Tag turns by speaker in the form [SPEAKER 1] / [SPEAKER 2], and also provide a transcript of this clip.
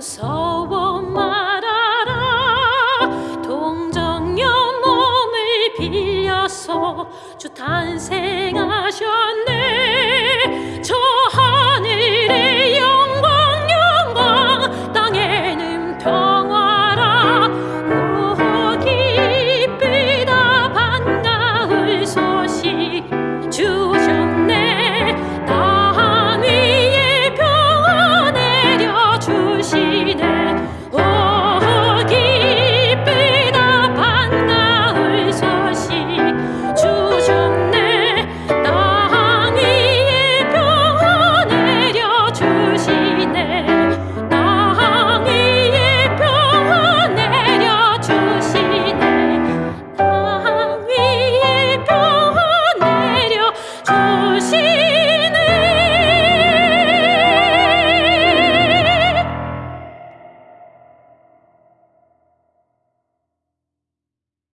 [SPEAKER 1] 무서워 말아라. 동정 영혼을 빌려서 주 탄생하셨네.